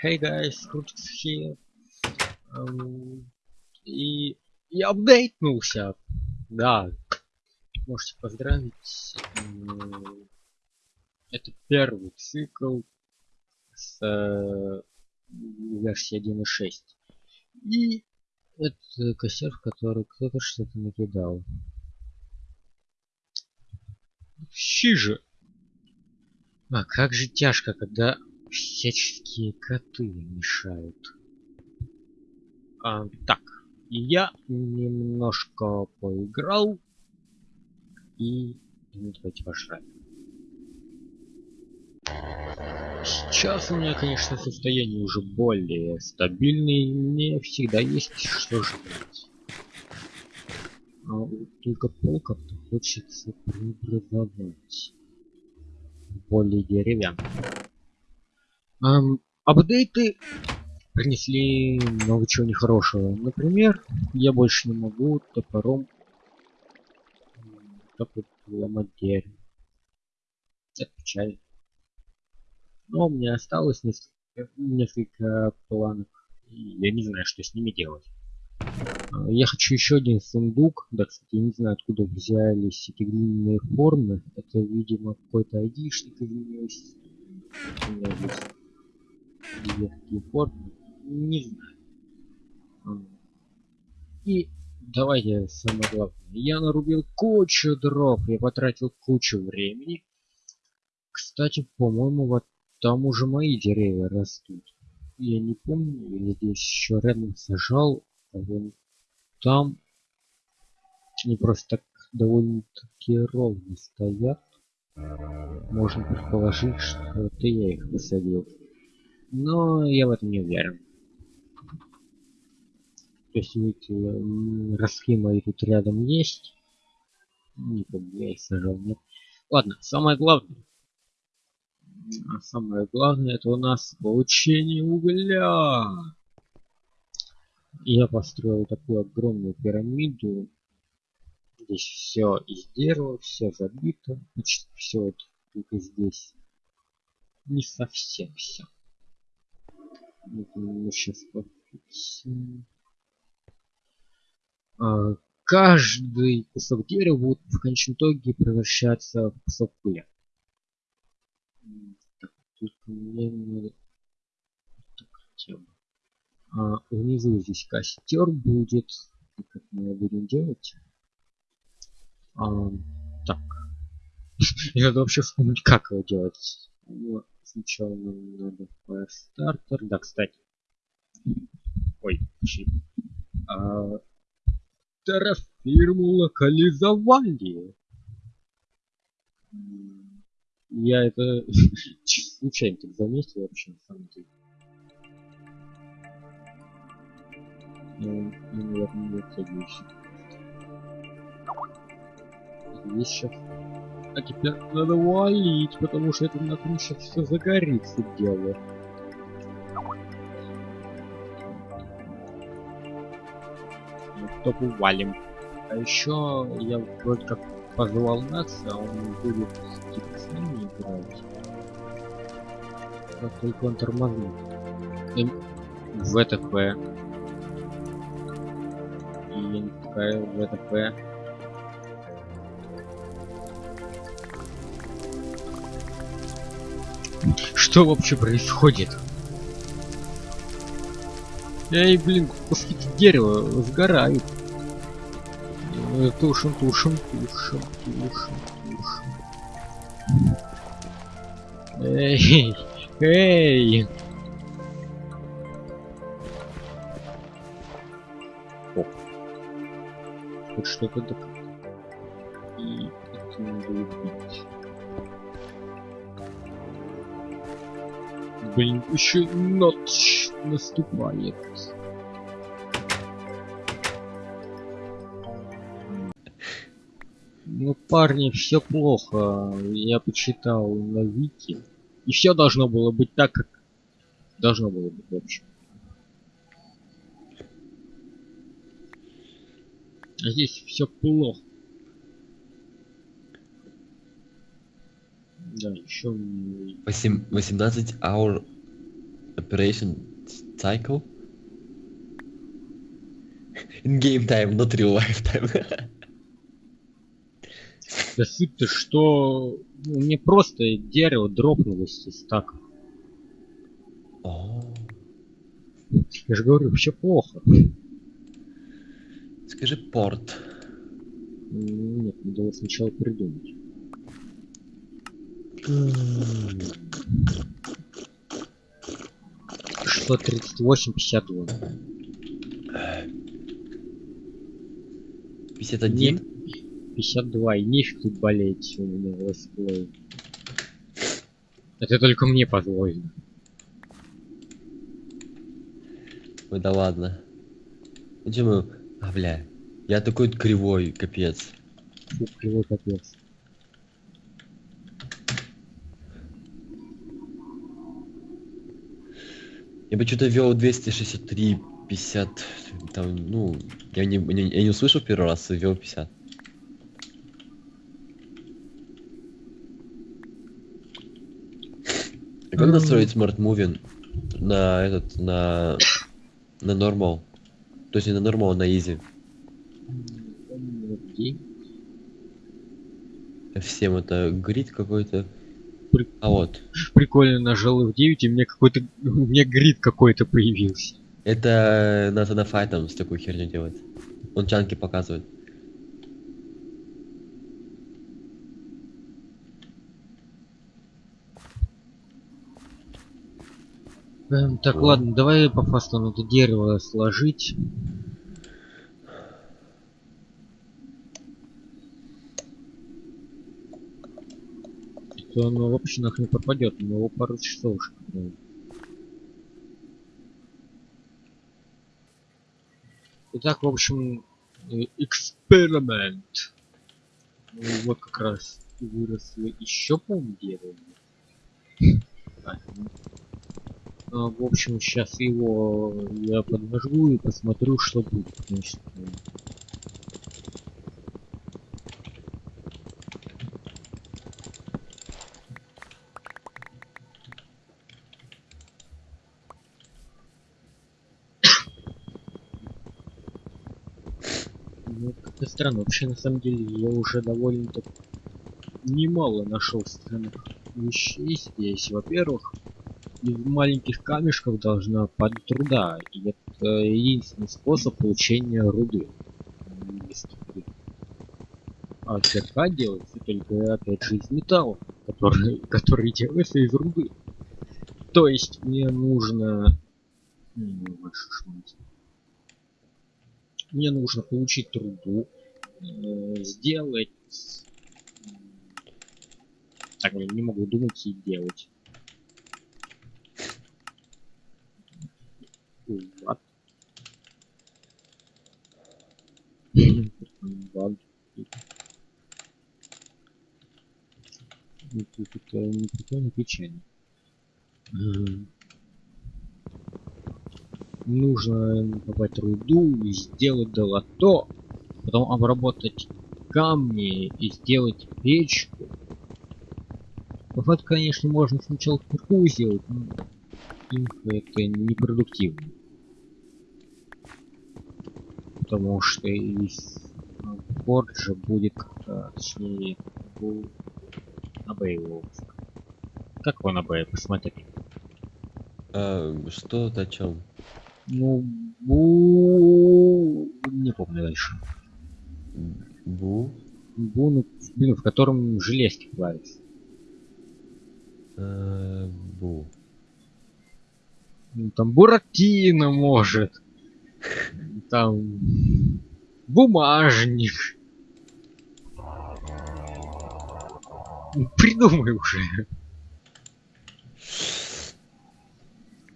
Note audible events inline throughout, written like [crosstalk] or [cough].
Hey guys, Крутикс here. Эм, и я апдейтнулся. Да, можете поздравить. Эм, Это первый цикл с э, версии 1.6. И это кассер, в который кто-то что-то накидал. Щи же! А как же тяжко, когда всяческие коты мешают. А, так, я немножко поиграл и ну, давайте пожрать. Сейчас у меня, конечно, состояние уже более стабильное, и мне всегда есть что жрать. А вот только пол как-то хочется преобразовать. Более деревянный. Эм, апдейты принесли много чего нехорошего. Например, я больше не могу топором так вот ломать дерево. Это печально. Но у меня осталось несколько, несколько планов. И я не знаю, что с ними делать. А, я хочу еще один сундук. Да, кстати, я не знаю, откуда взялись эти длинные формы. Это, видимо, какой-то айдишник изменился. Такие формы. Не знаю. И давайте самое главное. Я нарубил кучу дров, я потратил кучу времени. Кстати, по-моему, вот там уже мои деревья растут. Я не помню, я здесь еще рядом сажал, а вон там они просто так довольно-таки ровно стоят. Можно предположить, что это я их высадил. Но я в этом не уверен. То есть, видите, ростки мои тут рядом есть. Не помню, я их сажал, нет. Ладно, самое главное. А самое главное это у нас получение угля. Я построил такую огромную пирамиду. Здесь все из дерева, все забито. Почти все вот только здесь. Не совсем все. Сейчас. А, каждый кусок дерева будет в конечном итоге превращаться в кусок пыли. Так, только мне надо... Так. А, внизу здесь костер будет. И как мы его будем делать? А, так. [laughs] И надо вообще вспомнить, как его делать. Сначала нам надо Firestarter. Да, кстати. Ой, чип. А, террафирму локализовали. Я это [laughs] случайно так заметил вообще на самом деле. Ну, наверное, не. Здесь сейчас. А теперь надо валить, потому что это нахрен сейчас все загорится дело. Ну, топ валим. А еще я вроде как позвал Накса, а он будет с ними играть. Как только он тормознул. Эм, ВТП. И я не пускаю ВТП. Что вообще происходит? Эй, блин, куски дерева сгорают. Тушим, тушим, тушим, тушим, тушим. Эй, эй! Оп. Хоть что-то так. Блин, еще ночь наступает. Ну, парни, все плохо. Я почитал на Вики. И все должно было быть так, как должно было быть вообще. А здесь все плохо. Да, еще 8, 18 hour Operation Cycle? In game time, not real life time. Да суть-то, что ну, мне просто дерево дропнулось из стака. О, Я же говорю, вообще плохо. Скажи порт. Нет, надо сначала придумать. Что 38, 52. 51? 52, и нефиг тут болеть у меня летсплей. Это только мне позволено. Ой, да ладно. Почему? А, бля. Я такой кривой, капец. Фу, кривой капец. Я бы что-то вел 263, 50, там, ну, я не, не- я не услышал первый раз, вел 50. А как настроить Smart Moving на этот, на, на нормал? То есть не на нормал, а на easy. Всем это грид какой-то. При- А вот. Прикольно нажал F9, и мне какой-то... [laughs] У меня грид какой-то появился. Это надо на файтом с такой херню делать. Он чанки показывает. Эм, так, О. ладно, давай по фасту надо дерево сложить. То оно вообще нахрен пропадет, у него пару часов ну. Итак, в общем, э, эксперимент. Ну, вот как раз выросло еще. Так, ну, а, в общем, сейчас его я поднажгу и посмотрю, что будет. Значит, странно. Вообще, на самом деле, я уже довольно-то немало нашел странных вещей здесь. Во-первых, из маленьких камешков должна падать труда. И это единственный способ получения руды. А кирка делается только, опять же, из металла, который, [laughs] который делается из руды. То есть мне нужно... Мне нужно получить труду, сделать... м, Так, блин, не могу думать и делать. Тут это не печально. М. Нужно добавить руду, сделать долото, потом обработать камни и сделать печку. Факту, конечно, можно сначала кирку сделать, но это непродуктивно. Потому что из Форджа будет как-то, точнее, у АБ его. Как его на Б, посмотри. А, что о чем? Ну, бу... не помню дальше. Бу? Бу, ну, блин, в котором железки плавятся. А, бу. Ну, там Буратино может. Там бумажник. Ну, Придумай уже.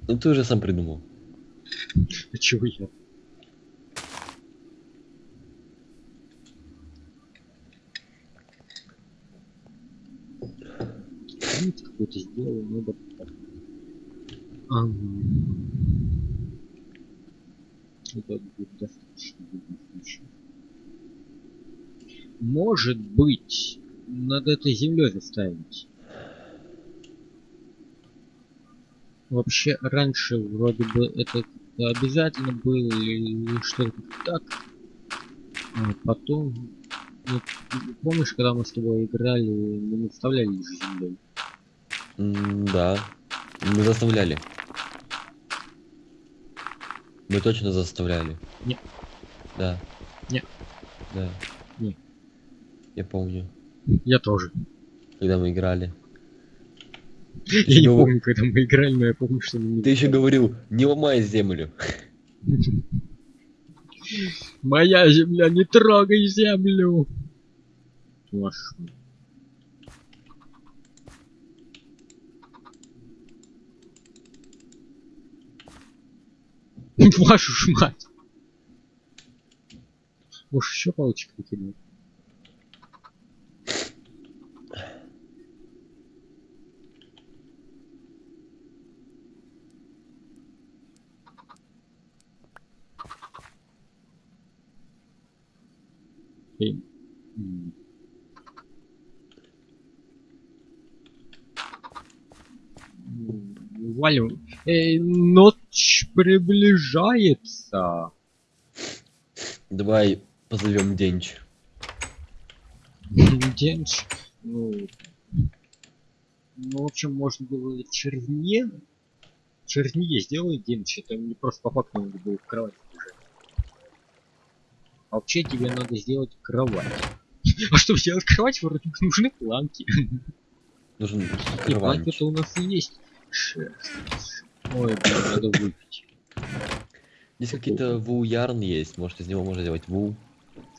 Ну ты уже сам придумал. А чего я? Грид какой-то сделал, надо... Ам. Это будет достаточно в любом случае. Может быть, надо это землей заставить. Вообще, раньше вроде бы это обязательно было или что-то так. А потом... Ну, помнишь, когда мы с тобой играли, мы не вставляли землей? М, Да. Мы заставляли. Мы точно заставляли. Не. Да. Не. Да. Не. Я помню, Я тоже. когда мы играли. Я не помню, когда мы играли, но я помню, что мы не Ты еще говорил, не ломай землю. [laughs] Моя земля, не трогай землю! Вашу. [laughs] Вашу ж мать! Может еще палочек выкинуть? Блин. Валю. Эй, ночь приближается. Давай позовем Денч. Денч. Ну, ну, в общем, можно было чернее. Чернее сделай Денч, это не просто по факту надо было в кровать лежать. А вообще тебе надо сделать кровать. А чтобы сделать кровать, вроде нужны планки. Нужен И планки-то у нас и есть. Шерсть. Ой, блин, надо выпить. Здесь какие-то ву-ярн есть. Может из него можно сделать ву.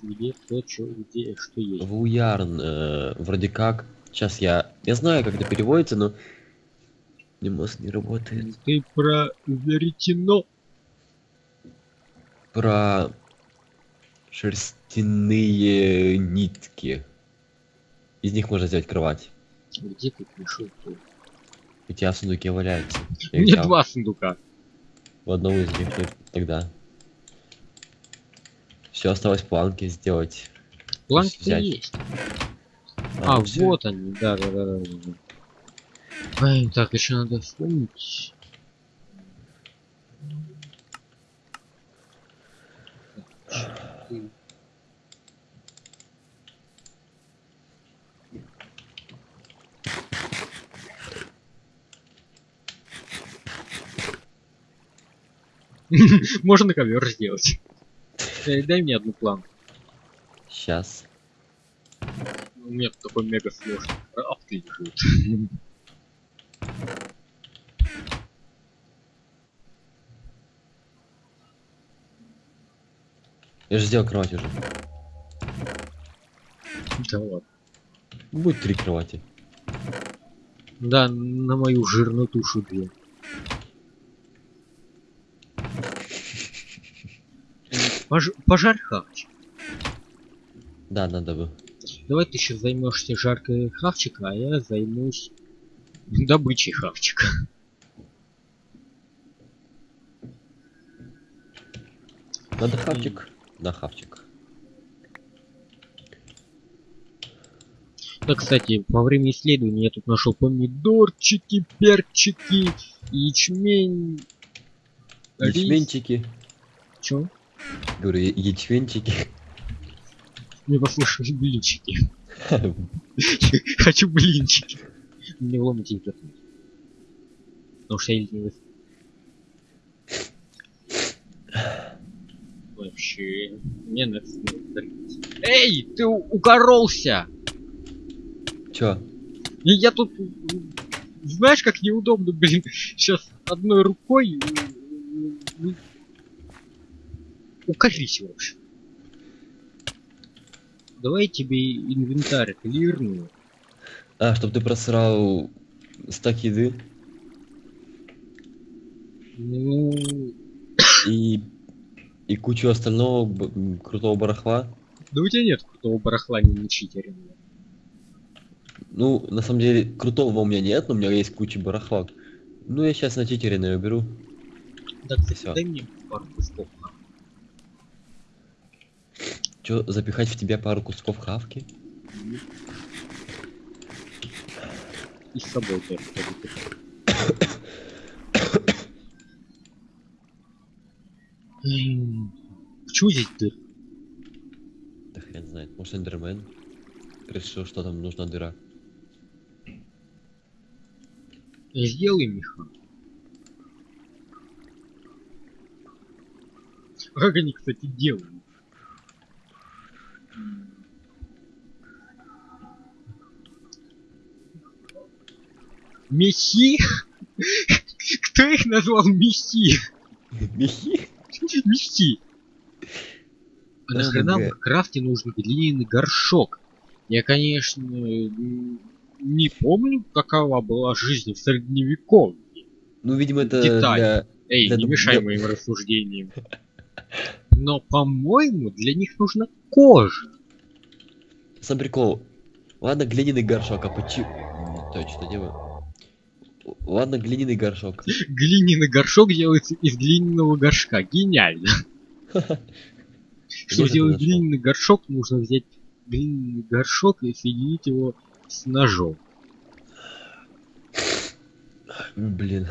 Где, кто, что, где, что есть. Ву-ярн. э, вроде как. Сейчас я... Я знаю, как это переводится, но... Не мозг не работает. Ты про веретено. Про шерстяные нитки. Из них можно сделать кровать. Где ты пришел? У тебя в сундуке валяется. У меня взял два сундука. В одном из них тогда. Все осталось планки сделать. Планки взять. есть. А, ну всё. вот они, да, да, да, да. Ай, так, еще надо вспомнить. [laughs] Можно ковер сделать. Дай мне одну планку. Сейчас. У меня тут такой мега сложный крафт лежит. Я же сделал кровать уже. Да ладно. Будет три кровати. Да, на мою жирную тушу две. Пож... Пожарь хавчик. Да, надо бы. Давай ты сейчас займешься жаркой хавчика, а я займусь добычей хавчика. Надо хавчик. Да, хавчик. Да, кстати, во время исследования я тут нашел помидорчики, перчики, ячмень. рис. Ячменчики. Чё? Говорю, я- ячменчики. Не послушай, блинчики. [laughs] Хочу блинчики. Мне вломить их. Потому что я ленивый. Вообще, мне нравится. Эй, ты укоролся! Чё? Я тут, знаешь, как неудобно, блин, сейчас одной рукой м, укорись, в общем. Давай тебе инвентарь клирную. А, чтобы ты просрал стак еды Ну, и, и кучу остального крутого барахла. да у тебя нет крутого барахла не на читере. Ну, на самом деле, крутого у меня нет, но у меня есть куча барахла. Ну, я сейчас на читере наберу. Да, кстати, Всё. дай мне пару кусков. Че, запихать в тебя пару кусков хавки? И с собой тоже. Почему здесь дыр? Да хрен знает. Может, Эндермен решил, что там нужна дыра. Сделай, Миха. А как они, кстати, делают? Мехи? Кто их назвал мехи? Мехи? Мехи. А нахрена в крафте нужен глиняный горшок? Я, конечно, не помню, какова была жизнь в средневековье. Ну, видимо, это Деталь. для... Эй, Да, не мешай да. моим рассуждениям. [laughs] Но, по-моему, для них нужна кожа. Сам прикол. Ладно, глиняный горшок, а почему... Точно, делаю. Ладно, глиняный горшок. [laughs] Глиняный горшок делается из глиняного горшка. Гениально. Чтобы сделать глиняный горшок, нужно взять глиняный горшок и соединить его с ножом. Блин.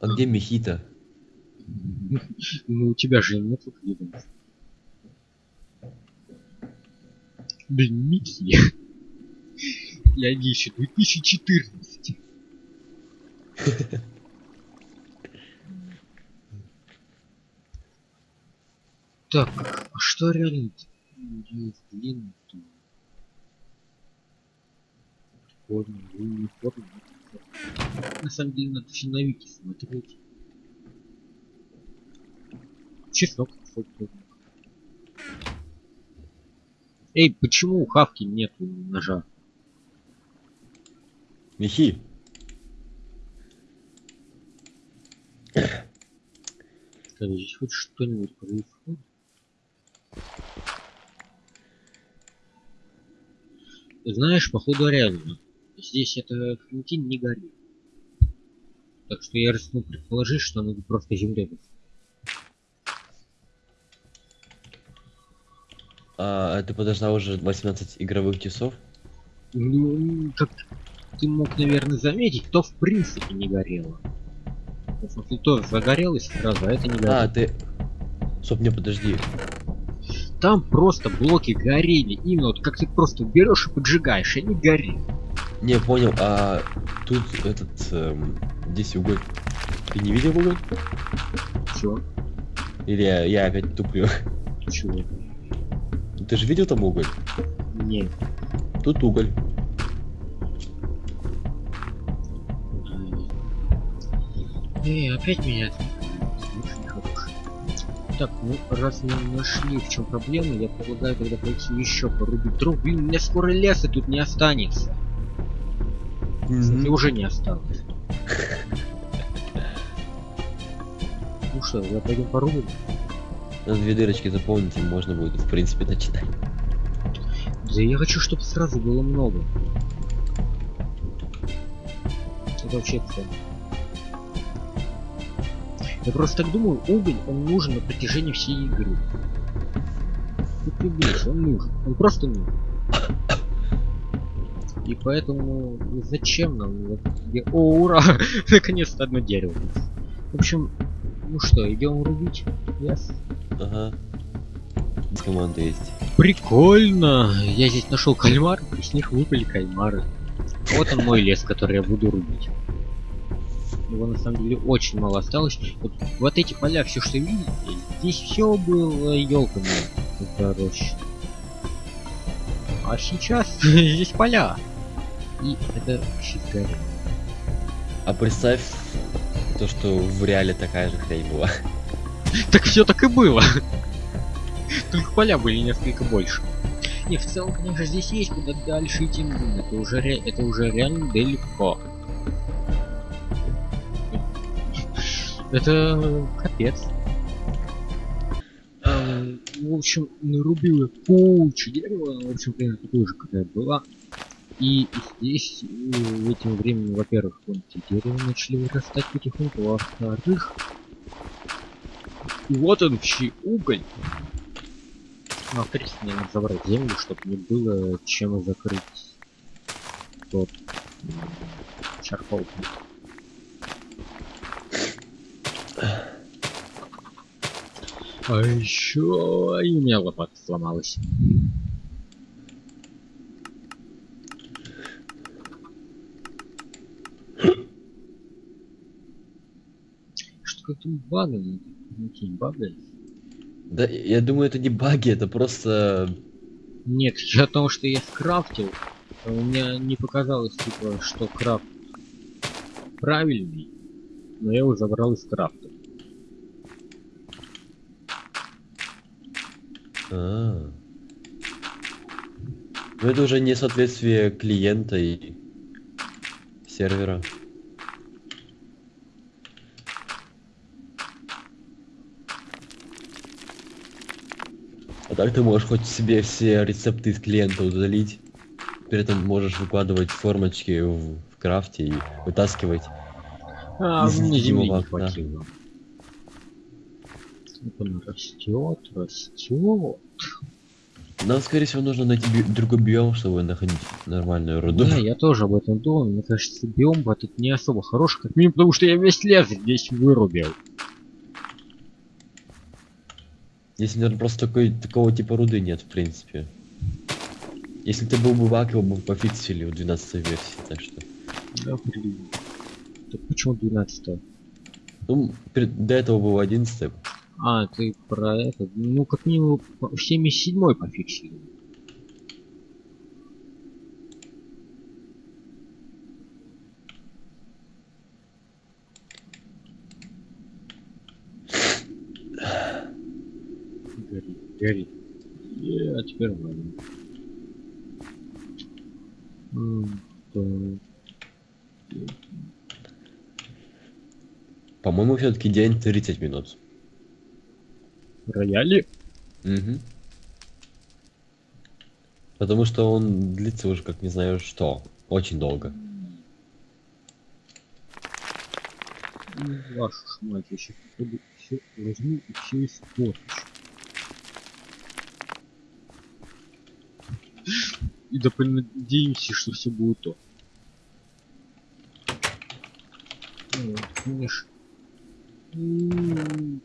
А где мехи-то? Ну, у тебя же нет видно. Блин, Микки. Я еще 2014. Так, а что реально? Форма, не форма. На самом деле надо все на вики смотреть. Чеснок, тоже. Эй, почему у Хавки нет ножа? Мехи? Скажи, здесь хоть что-нибудь происходит? Знаешь, походу реально. Здесь это Клементин не горит. Так что я рискну предположить, что она просто земля. А ты подождал уже 18 игровых часов? Ну, как ты мог, наверное, заметить, то в принципе не горело. В смысле, то загорелось сразу, а это не горело. А, ты... Стоп, не, подожди. Там просто блоки горели. Именно вот как ты просто берешь и поджигаешь, и они горят. Не, понял, а тут этот... эм, здесь уголь. Ты не видел уголь? Чё? Или я, я опять туплю? Чего? Ты же видел там уголь? Нет. Тут уголь. Эй, опять меня. Так, ну раз мы нашли в чем проблема, я предлагаю тогда пойти еще порубить дров. Блин, у меня скоро леса тут не останется. И уже не осталось. [laughs] Ну что, я пойдем порубим? Надо две дырочки заполнить, и можно будет, в принципе, начинать. Да я хочу, чтобы сразу было много. Это вообще цель. Я просто так думаю, уголь, он нужен на протяжении всей игры. Ты прибейся, он нужен. Он просто нужен. И поэтому ну, зачем нам? О, ура! [laughs] Наконец-то одно дерево. В общем, ну что, идем рубить? Yes. Ага. Команда есть. Прикольно! Я здесь нашел кальмар, и с них выпали кальмары. Вот он мой лес, который я буду рубить. Его на самом деле очень мало осталось. Вот, вот эти поля, все что видите, здесь все было елками пророщено. А сейчас [laughs] здесь поля. И это чистая. А представь то, что в реале такая же хрень была. Так все так и было. [laughs] Только поля были несколько больше. Не, в целом, конечно, здесь есть куда дальше идти. но Это уже, ре- это уже реально далеко. Это капец. Эм, В общем, нарубил я кучу дерева, в общем, примерно такую же, какая была. И здесь э, этим временем, во-первых, вон эти дерева начали вырастать потихоньку, а во-вторых, вот он, чей уголь. Ну, принципе, мне надо забрать землю, чтобы не было чем закрыть тот Чаркол. А еще и у меня лопата сломалась. Что как-то багает? Какие багает? Да, я думаю, это не баги, это просто... Нет, я о том, что я скрафтил. а У меня не показалось, типа, что крафт правильный, но я его забрал из крафта. А. Ну это уже несоответствие клиента и сервера. Так ты можешь хоть себе все рецепты из клиента удалить. При этом можешь выкладывать формочки в, в крафте и вытаскивать. А, Из невидимого окна. он растет, растет. Нам, скорее всего, нужно найти би- другой биом, чтобы находить нормальную руду. Да, я тоже об этом думал. Мне кажется, биом этот не особо хороший, как минимум, потому что я весь лес здесь вырубил. Если, наверное, просто такой, такого типа руды нет, в принципе. Если ты был бы баг, его бы пофиксили в 12 версии, так что... Да, блин. Так почему 12 Ну, перед- до этого был 11 А, ты про это. Ну, как минимум, по- 77 пофиксили. Гори, гори. Е, а теперь ладно. По-моему, все-таки день 30 минут. Рояли? Угу. Потому что он длится уже как не знаю что. Очень долго. Ну, Вашу мать, я сейчас возьму и все испорчу. И да понадеемся, что все будет то. Ну, м.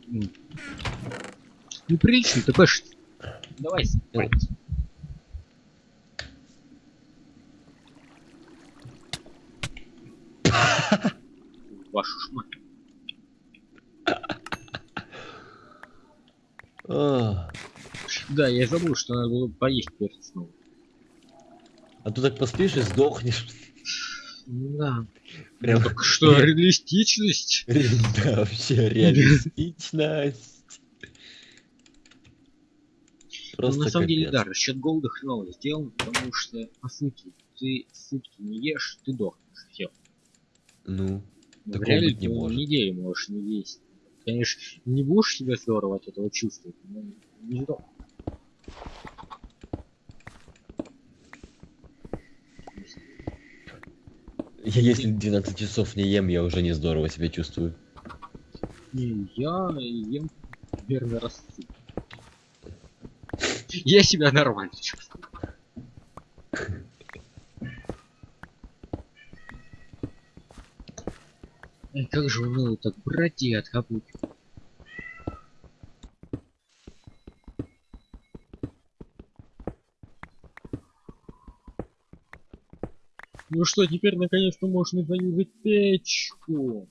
Неприлично, ты пэш. Давай спать. Вашу ж мать. А, Да, я забыл, что надо было поесть перед сном. А ты так поспишь и сдохнешь. Ну Да. Прям Ну, так что, ре- реалистичность? [laughs] Да, вообще реалистичность. Ну, Просто на самом деле, капец. да, расчет голода хреново сделан, потому что, по сути, ты сутки не ешь, ты дохнешь, все. Ну, В Такого реале быть не ты может. неделю можешь не есть. Конечно, не будешь себя здорово от этого чувствовать, но не сдох. Я [laughs] если 12 часов не ем, я уже не здорово себя чувствую. Не, я ем примерно раз. [laughs] Я себя нормально чувствую. [laughs] Как же уныло так брать и откапывать. Ну что, теперь наконец-то можно заюзать печку.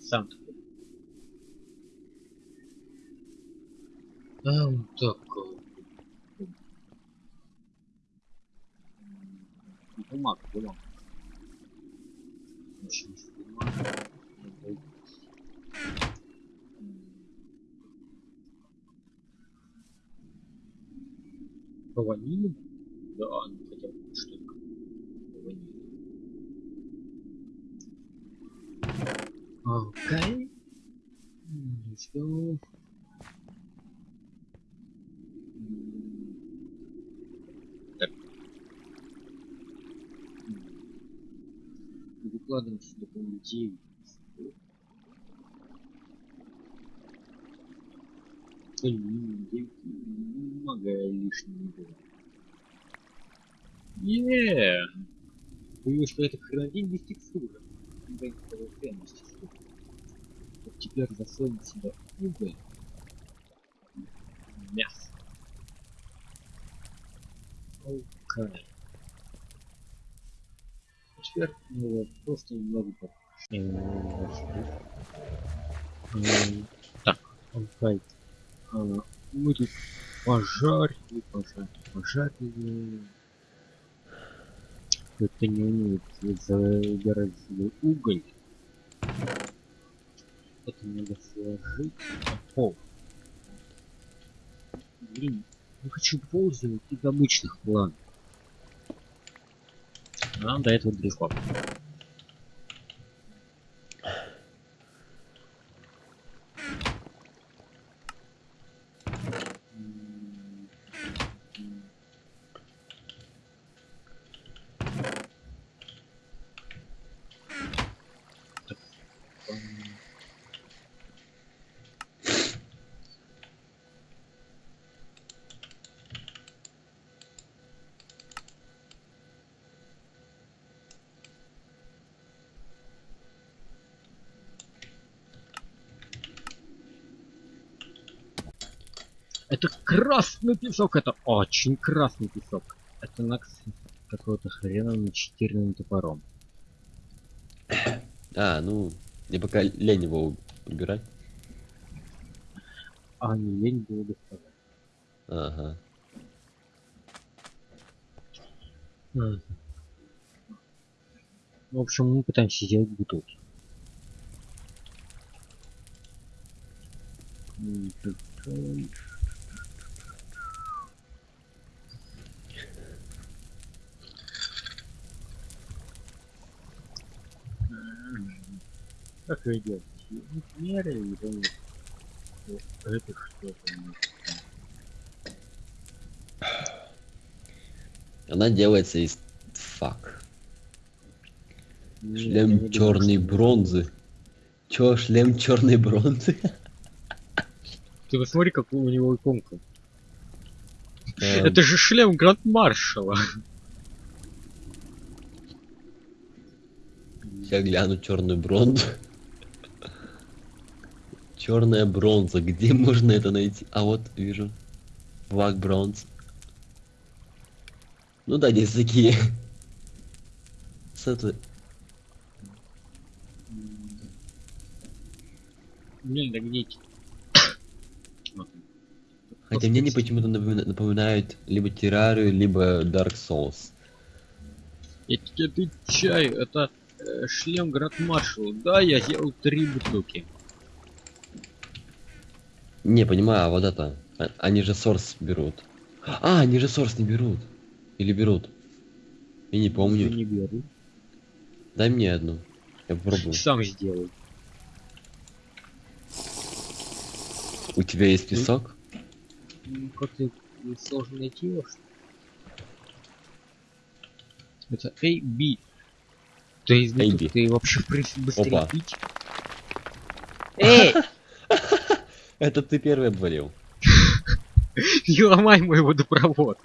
Сам вот так. Бумага бумага. Надо М. По ваниле? Да, ну хотя бы что-то. По ваниле. Окей. М, Let's go. М, Так. М. Выкладываем сюда, по-моему, 9. Алюминий 9. Много лишнего не было. Еее! Боюсь, что это хренодень без текстуры. Вот теперь засунем сюда уголь. Мясо. Окей. А Теперь его просто немного попробуем. Так, окей. А, Мы тут пожарили, пожарили, пожарили. Это не умеет забирать себе уголь. Это надо сложить пол. Блин, не хочу пользоваться из обычных планов. Нам до этого далеко. Это красный песок, это очень красный песок. Это накс какого-то хрена начитеренным топором. А, ну, мне пока лень его убирать. А не лень было доставать. Ага. Мгм. В общем, мы пытаемся сделать бутылки. М, Как ее делать? Меры вот это что-то? Она делается из фак. Шлем черной бронзы. Чё, шлем черной бронзы? Ты посмотри, какой у него иконка. Эм, Это же шлем Гранд Маршала. Я гляну черную бронзу. Черная бронза. Где [laughs] можно это найти? А вот вижу. Флаг бронз. Ну да, здесь такие. Светлые. Блин, да где. Хотя мне они почему-то напомина- напоминают либо террарию, либо Dark Souls. Я тебе отвечаю, это э, шлем Гранд Маршала. Да, я сделал три бутылки. Не, понимаю, а вот это. а- Они же Source берут. А, они же Source не берут. Или берут. Я не Я помню. не беру. Дай мне одну. Я попробую. [laughs] Сам сделай. У тебя есть песок? Ну, Как-то сложно найти его, что? Это A, B. То есть A, бутылки B. ты вообще в принципе быстрее Опа. пить. [laughs] [laughs] Эй! Это ты первый обвалил. Не ломай мой водопровод.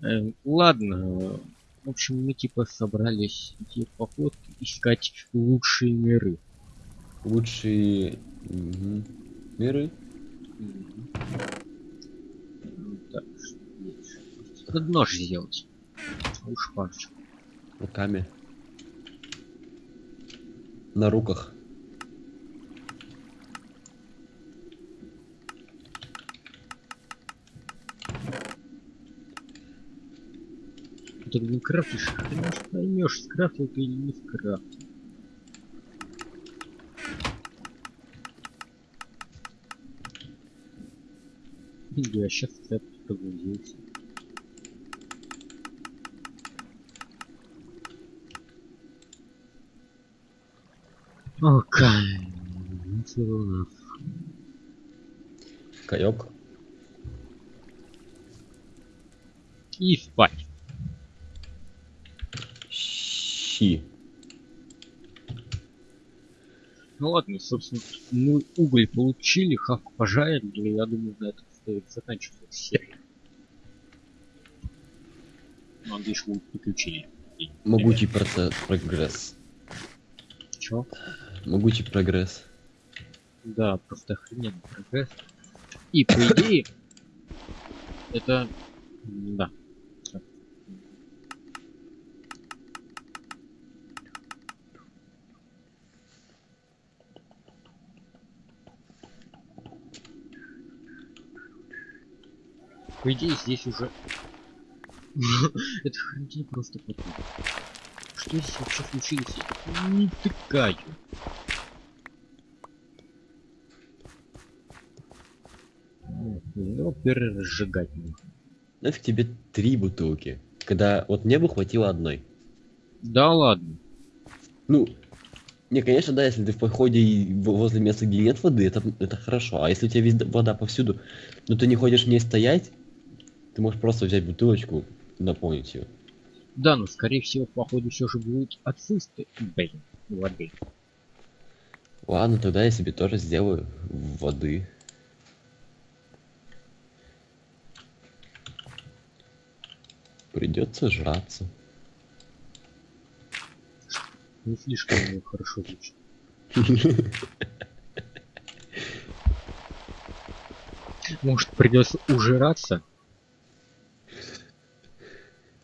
Эм, ладно. В общем, мы типа собрались идти по фотке искать лучшие миры. Лучшие мгм, миры. Так, что? Надо нож сделать. Уж парочку. Руками. На руках. Ты не крафтишь, ты не поймешь, скрафтил ты или не скрафтил. Я сейчас цепь погрузился. Окей. Ну, что у нас? Каек. И спать. Щи. Ну ладно, собственно, мы уголь получили, хавку пожарили, я думаю, на этом просто заканчивается серия. Ну, Надеюсь, будут приключения. И- Могучий прогресс. Чё? Могучий прогресс. Да, просто охрененный прогресс. И по идее, это... Да. По идее, здесь уже... [laughs] Это хрень просто потом. Что здесь вообще случилось? Не тыкаю. Ну, пережигать нужно. Нафиг тебе три бутылки, когда вот мне бы хватило одной. Да ладно. Ну, не, конечно, да, если ты в походе и возле места, где нет воды, это, это хорошо. А если у тебя везде вода повсюду, но ты не ходишь в ней стоять, ты можешь просто взять бутылочку и наполнить ее. Да, но скорее всего, походу, все же будет отсутствие. Блин, воды. Ладно, тогда я себе тоже сделаю воды. Придется жраться. Не слишком хорошо звучит. [laughs] Может, придется ужираться?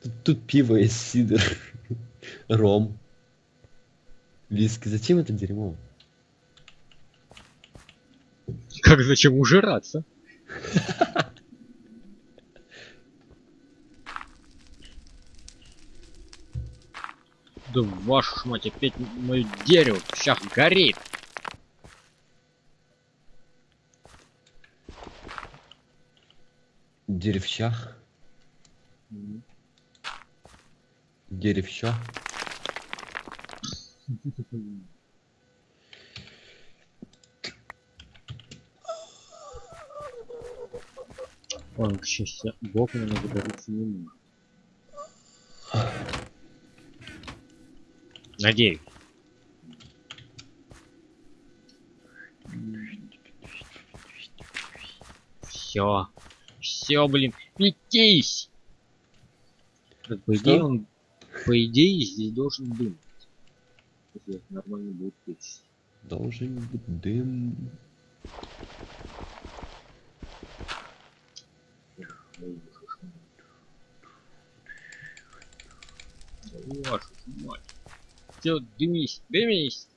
Тут, тут пиво есть, сидр, [laughs] ром, виски. Зачем это дерьмо? Как зачем ужираться? [laughs] Да вашу ж мать, опять мое дерево сейчас горит. Деревщах, М. деревща. Он, к счастью, бог меня загорится не может. Надеюсь. Все. Все, блин. Метись! Идее, Что? он... По идее, здесь должен дым. Если нормально будет печь. Должен быть дым. Вашу мать. Всё, дымись, дымись!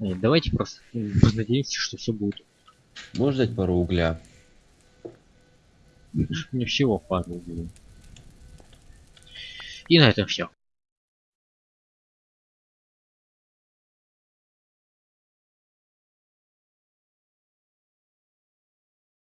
Э, Давайте просто м, надеемся, что все будет. Можно дать пару угля? Мне всего пару углей. И на этом все.